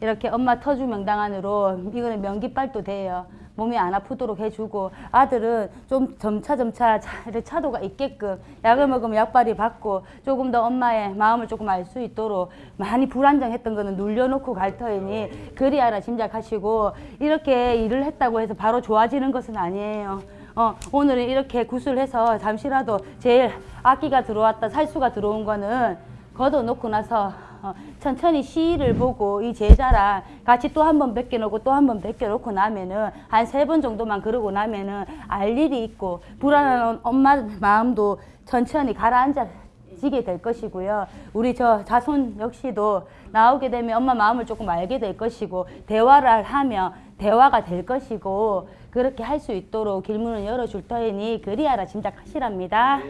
이렇게 엄마 터주 명당 안으로 이거는 명기빨도 돼요. 몸이 안 아프도록 해주고 아들은 좀 점차 점차 차- 차도가 있게끔 약을 먹으면 약발이 받고 조금 더 엄마의 마음을 조금 알 수 있도록 많이 불안정했던 거는 눌려놓고 갈 터이니 그리하라 짐작하시고 이렇게 일을 했다고 해서 바로 좋아지는 것은 아니에요. 어, 오늘은 이렇게 구슬해서 잠시라도 제일 악기가 들어왔다 살수가 들어온 거는 걷어놓고 나서 어, 천천히 시를 보고 이 제자랑 같이 또 한 번 벗겨놓고 또 한 번 벗겨놓고 나면은 한 세 번 정도만 그러고 나면은 알 일이 있고 불안한 엄마 마음도 천천히 가라앉아 지게 될 것이고요. 우리 저 자손 역시도 나오게 되면 엄마 마음을 조금 알게 될 것이고 대화를 하면 대화가 될 것이고 그렇게 할 수 있도록 길문을 열어줄 터이니 그리하라 짐작하시랍니다.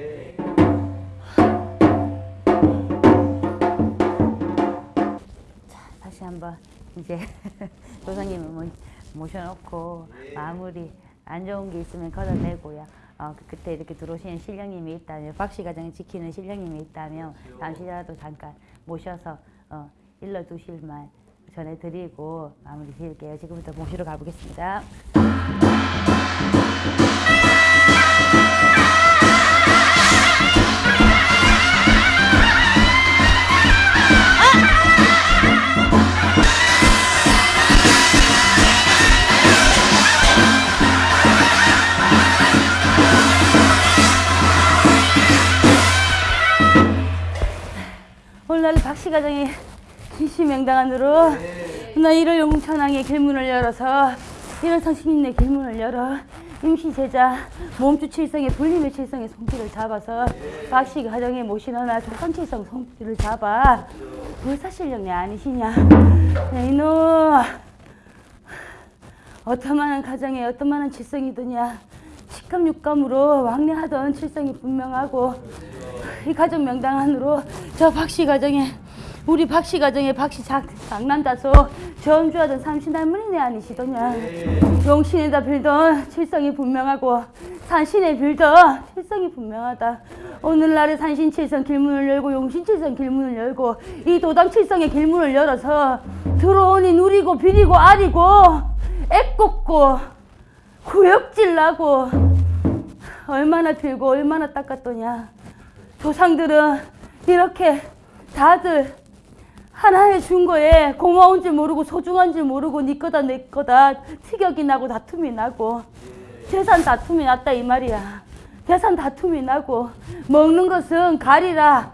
다시 한번 이제 조상님을 모- 모셔놓고 마무리 안 좋은 게 있으면 걷어내고요. 어, 그- 그때 이렇게 들어오시는 신령님이 있다면 박씨 가정을 지키는 신령님이 있다면 잠시라도 잠깐 모셔서 어, 일러두실 말 전해드리고 마무리 지을게요. 지금부터 모시러 가보겠습니다. 오늘 박씨 가정이 기시명당안으로 나 이를 용천항의 길문을 열어서 이런 성신님의 길문을 열어 임시 제자 몸주 칠성의 불림의 칠성의 손길을 잡아서 박씨 가정에 모시너나 조상칠성 손길을 잡아 불사실령내 아니시냐? 네, 이놈. 어떤 많은 가정에 어떤 많은 칠성이더냐 식감 육감으로 왕래하던 칠성이 분명하고 이 가정 명당 안으로 저 박씨 가정에 우리 박씨 가정에 박씨 작, 장남자서 전주하던 삼신 할머니 네 아니시더냐. 용신에다 빌던 칠성이 분명하고 산신에 빌던 칠성이 분명하다. 오늘날의 산신 칠성 길문을 열고 용신 칠성 길문을 열고 이 도당 칠성의 길문을 열어서 들어오니 누리고 비리고 아리고 애꼽고 구역질 나고. 얼마나 들고 얼마나 닦았더냐. 조상들은 이렇게 다들 하나에 준 거에 고마운 줄 모르고 소중한 줄 모르고 네 거다 내 거다 티격이 나고 다툼이 나고. 재산 다툼이 났다 이 말이야. 재산 다툼이 나고 먹는 것은 가리라.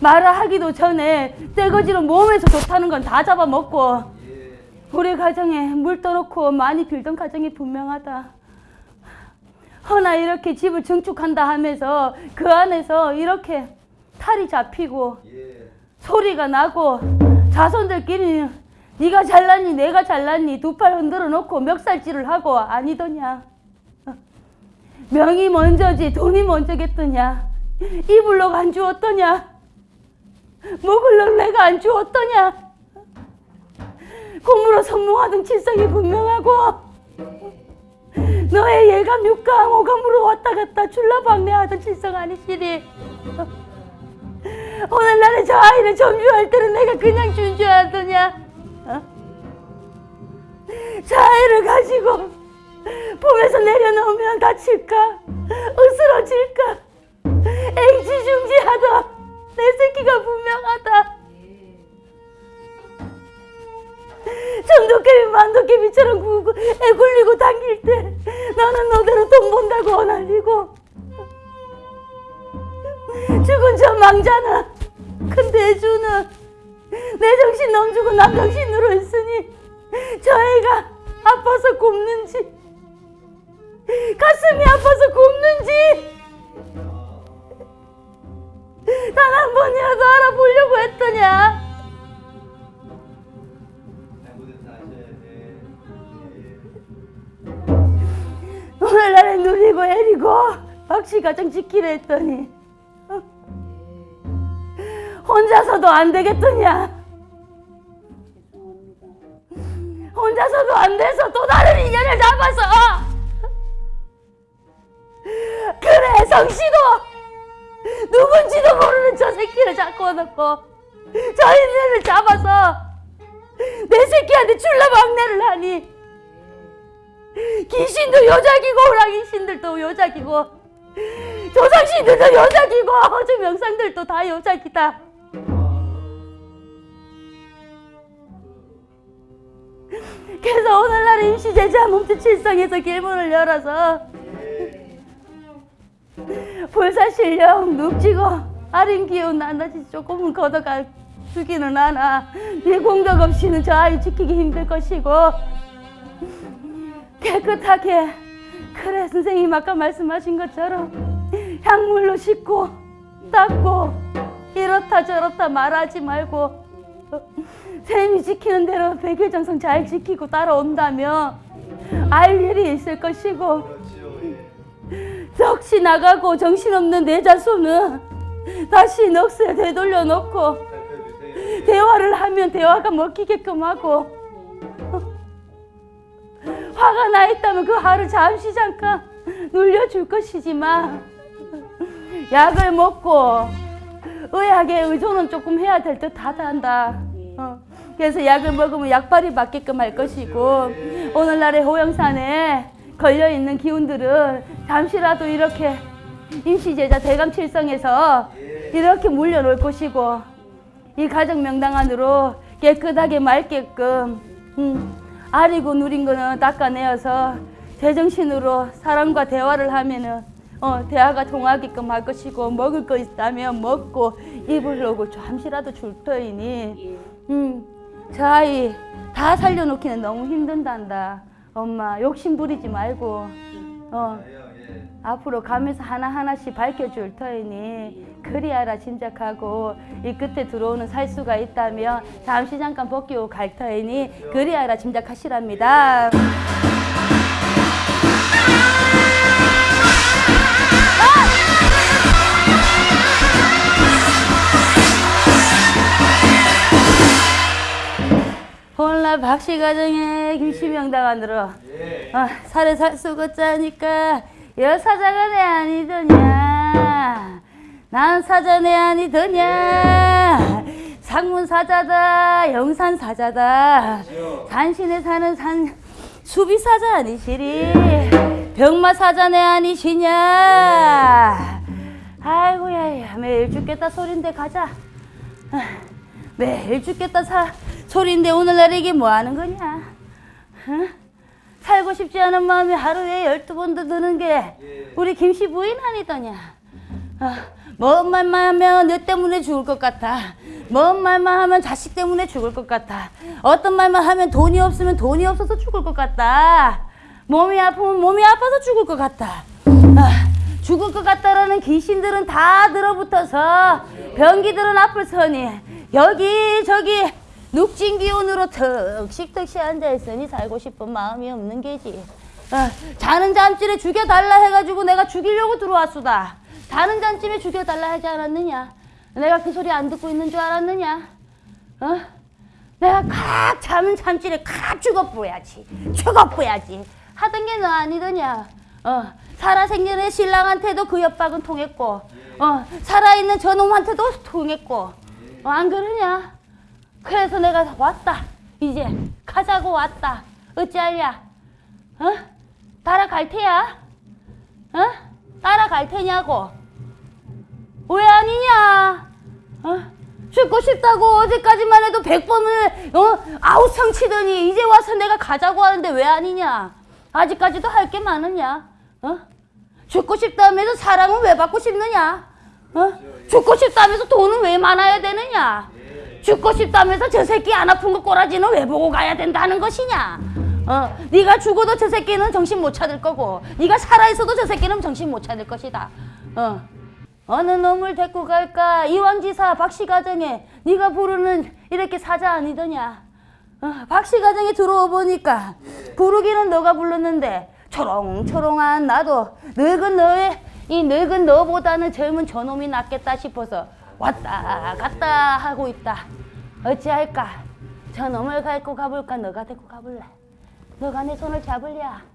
말아 하기도 전에 떼거지로 몸에서 좋다는 건 다 잡아먹고. 우리 가정에 물 떠놓고 많이 빌던 가정이 분명하다 허나 이렇게 집을 증축한다 하면서 그 안에서 이렇게 탈이 잡히고 예. 소리가 나고 자손들끼리 네가 잘났니 내가 잘났니 두 팔 흔들어 놓고 멱살질을 하고 아니더냐? 명이 먼저지 돈이 먼저겠더냐? 이불록 안 주었더냐? 먹을록 내가 안 주었더냐? 공무로 선몽하던 칠성이 분명하고 너의 예감 육감 오감으로 왔다 갔다 출라방내하던 칠성 아니시리 오늘날에 저 아이를 점주할 때는 내가 그냥 준 줄 알더냐? 어? 저 아이를 가지고 품에서 내려놓으면 다칠까? 으스러질까? 망자는 큰 대주는 내 정신 넘주고 남 정신으로 있으니 저 애가 아파서 굽는지 가슴이 아파서 굽는지 단 한 번이라도 알아보려고 했더냐. 오늘날에 누리고 애리고 박씨 가정 지키려 했더니 어? 혼자서도 안 되겠더냐? 혼자서도 안 돼서 또 다른 인연을 잡아서. 그래 성씨도. 누군지도 모르는 저 새끼를 잡고 놓고 저 인연을 잡아서 내 새끼한테 출라 막내를 하니. 귀신도 여자기고 호랑이 신들도 여자기고 조상신들도 여자기고 허주 명상들도 다 여자기다 그래서 오늘날 임시 제자 몸주 칠성에서 길문을 열어서 불사실령 눕지고 아린 기운 나나지 조금은 걷어가 주기는 하나 네 공덕 없이는 저 아이 지키기 힘들 것이고 깨끗하게 그래 선생님 아까 말씀하신 것처럼 향물로 씻고 닦고 이렇다 저렇다 말하지 말고 쌤이 지키는 대로 백일정성 잘 지키고 따라온다면 알 일이 있을 것이고. 예. 넋이 나가고 정신없는 내 자손은 다시 넋을 되돌려 놓고. 대화를 하면 대화가 먹히게끔 하고 화가 나 있다면 그 화를 잠시 잠깐 눌려줄 것이지만 약을 먹고 의학에 의존은 조금 해야 될 듯 하다 한다. 어. 그래서 약을 먹으면 약발이 맞게끔 할 것이고 오늘날의 호영산에 걸려 있는 기운들은 잠시라도 이렇게 임시제자 대감칠성에서 이렇게 물려놓을 것이고 이 가정 명당 안으로 깨끗하게 맑게끔 음, 아리고 누린 거는 닦아내어서 제정신으로 사람과 대화를 하면은 어, 대화가 통하게끔 할 것이고 먹을 거 있다면 먹고 입으려고 잠시라도 줄 터이니 음, 저 아이 다 살려놓기는 너무 힘든단다 엄마 욕심 부리지 말고 어, 예. 앞으로 가면서 하나하나씩 밝혀줄 터이니 그리하라 짐작하고 이 끝에 들어오는 살수가 있다면 잠시 잠깐 벗기고 갈 터이니 그리하라 짐작하시랍니다. 박씨 가정에 김치명당 안 들어. 예. 아, 살에 살 썩었자니까 여사자가 내 아니더냐. 난 사자 내 아니더냐. 상문 사자다 영산 사자다. 산신에 사는 산 수비 사자 아니시리? 병마 사자 내 아니시냐? 아이고야 야, 매일 죽겠다 소린데 가자. 아, 매일 죽겠다 사, 소린데 오늘날 이게 뭐 하는 거냐 어? 살고 싶지 않은 마음이 하루에 열두 번도 드는 게 우리 김씨 부인 아니더냐. 아, 먼 말만 하면 너 때문에 죽을 것 같아. 먼 말만 하면 자식 때문에 죽을 것 같아. 어떤 말만 하면 돈이 없으면 돈이 없어서 죽을 것 같다. 몸이 아프면 몸이 아파서 죽을 것 같다. 아, 죽을 것 같다라는 귀신들은 다 들어붙어서 병기들은 앞을 서니 여기 저기 눅진 기운으로 턱식턱시 앉아있으니 살고 싶은 마음이 없는 게지. 어, 자는 잠집에 죽여달라 해가지고 내가 죽이려고 들어왔수다. 자는 잠집에 죽여달라 하지 않았느냐? 내가 그 소리 안 듣고 있는 줄 알았느냐? 어? 내가 칵 자는 잠집에 칵 죽어보야지. 죽어보야지. 하던 게 너 아니더냐? 어, 살아생전에 신랑한테도 그 협박은 통했고, 어, 살아있는 저놈한테도 통했고, 어, 안 그러냐? 그래서 내가 왔다. 이제 가자고 왔다. 어찌할랴? 어? 따라갈 테야? 어? 따라갈 테냐고? 왜 아니냐? 어? 죽고 싶다고 어제까지만 해도 백 번을 어? 아우성 치더니 이제 와서 내가 가자고 하는데 왜 아니냐? 아직까지도 할 게 많으냐? 어? 죽고 싶다면서 사랑은 왜 받고 싶느냐? 어? 죽고 싶다면서 돈은 왜 많아야 되느냐? 죽고 싶다면서 저 새끼 안 아픈 거 꼬라지는 왜 보고 가야 된다는 것이냐? 어, 네가 죽어도 저 새끼는 정신 못 차릴 거고, 네가 살아 있어도 저 새끼는 정신 못 차릴 것이다. 어, 어느 놈을 데리고 갈까? 이왕지사 박씨 가정에 네가 부르는 이렇게 사자 아니더냐? 어, 박씨 가정에 들어와 보니까 부르기는 너가 불렀는데 초롱초롱한 나도 늙은 너의 이 늙은 너보다는 젊은 저놈이 낫겠다 싶어서 왔다 갔다 하고 있다. 어찌할까? 저놈을 갈고 가볼까? 너가 데리고 가볼래? 너가 내 손을 잡을랴?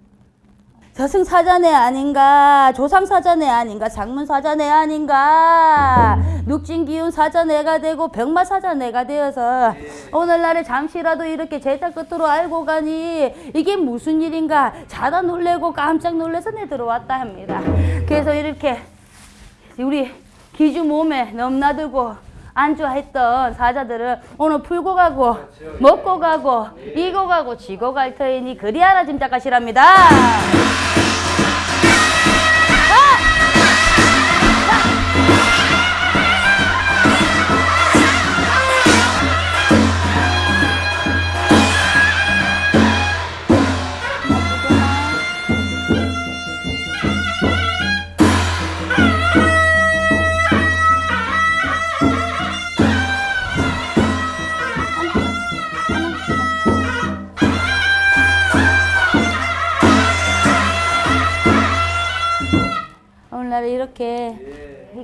저승사자네 아닌가? 조상사자네 아닌가? 장문사자네 아닌가? 눅진기운 사자네가 되고 병마사자네가 되어서 오늘날에 잠시라도 이렇게 제자 끝으로 알고 가니 이게 무슨 일인가? 자다 놀래고 깜짝 놀래서 내 들어왔다 합니다. 그래서 이렇게 우리 기주 몸에 넘나들고 안주했던 사자들을 오늘 풀고 가고 먹고 가고 이고 가고 지고 갈 터이니 그리하라 짐작하시랍니다.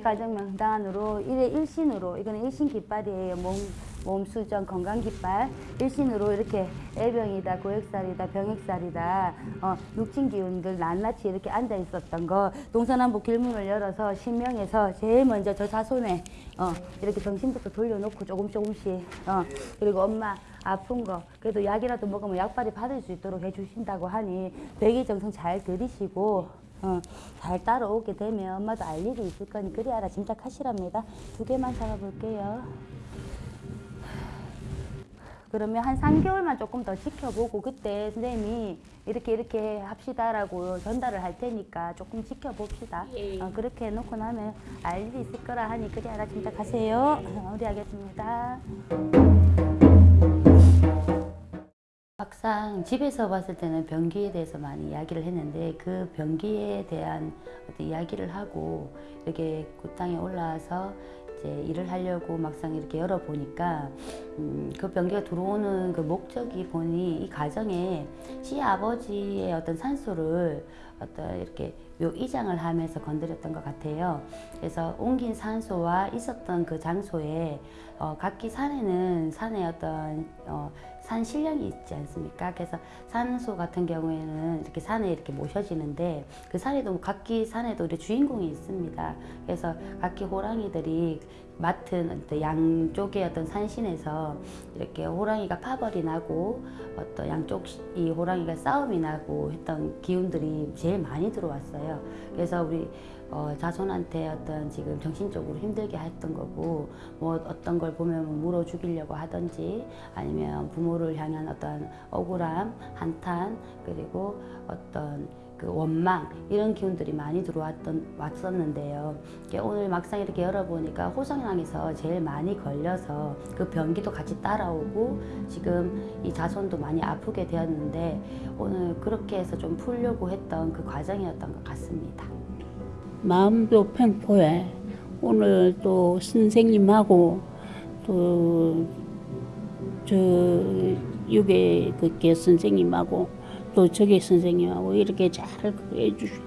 가정 명단으로 일의 일신으로 이거는 일신 깃발이에요. 몸, 몸 수정 건강 깃발. 일신으로 이렇게 애병이다 고액살이다 병액살이다. 어, 눅진 기운들 낱낱이 이렇게 앉아 있었던 거. 동서남북 길문을 열어서 신명에서 제일 먼저 저 자손에 어, 이렇게 정신부터 돌려놓고 조금 조금씩 어, 그리고 엄마 아픈 거. 그래도 약이라도 먹으면 약발이 받을 수 있도록 해주신다고 하니 백의정성 잘 들이시고 어, 잘 따라오게 되면 엄마도 알 일이 있을 거니 그리 알아 짐작하시랍니다. 두 개만 잡아볼게요. 그러면 한 3개월만 조금 더 지켜보고 그때 선생님이 이렇게 이렇게 합시다라고 전달을 할 테니까 조금 지켜봅시다. 어, 그렇게 해놓고 나면 알 일이 있을 거라 하니 그리 알아 짐작하세요. 어, 우리 하겠습니다. 막상 집에서 봤을 때는 변기에 대해서 많이 이야기를 했는데 그 변기에 대한 어떤 이야기를 하고 이렇게 그 땅에 올라와서 이제 일을 하려고 막상 이렇게 열어보니까 음, 그 변기가 들어오는 그 목적이 보니 이 가정에 시아버지의 어떤 산소를 어떤 이렇게 묘 이장을 하면서 건드렸던 것 같아요. 그래서 옮긴 산소와 있었던 그 장소에 어, 각기 산에는 산의 어떤 어, 산 신령이 있지 않습니까? 그래서 산소 같은 경우에는 이렇게 산에 이렇게 모셔지는데 그 산에도 각기 산에도 우리 주인공이 있습니다. 그래서 각기 호랑이들이 맡은 양쪽의 어떤 산신에서 이렇게 호랑이가 파벌이 나고 어떤 양쪽 이 호랑이가 싸움이 나고 했던 기운들이 제일 많이 들어왔어요. 그래서 우리 어, 자손한테 어떤 지금 정신적으로 힘들게 했던 거고 뭐 어떤 걸 보면 물어 죽이려고 하든지 아니면 부모를 향한 어떤 억울함, 한탄 그리고 어떤 그 원망 이런 기운들이 많이 들어왔던 왔었는데요. 오늘 막상 이렇게 열어보니까 호성향에서 제일 많이 걸려서 그 변기도 같이 따라오고 지금 이 자손도 많이 아프게 되었는데 오늘 그렇게 해서 좀 풀려고 했던 그 과정이었던 것 같습니다. 마음도 팽포해. 오늘 또 선생님하고 또저 육의 그게 선생님하고 또 저게 선생님하고 이렇게 잘 해주셔서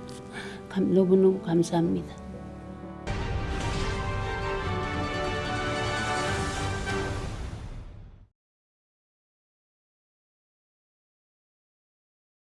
감- 너무너무 감사합니다.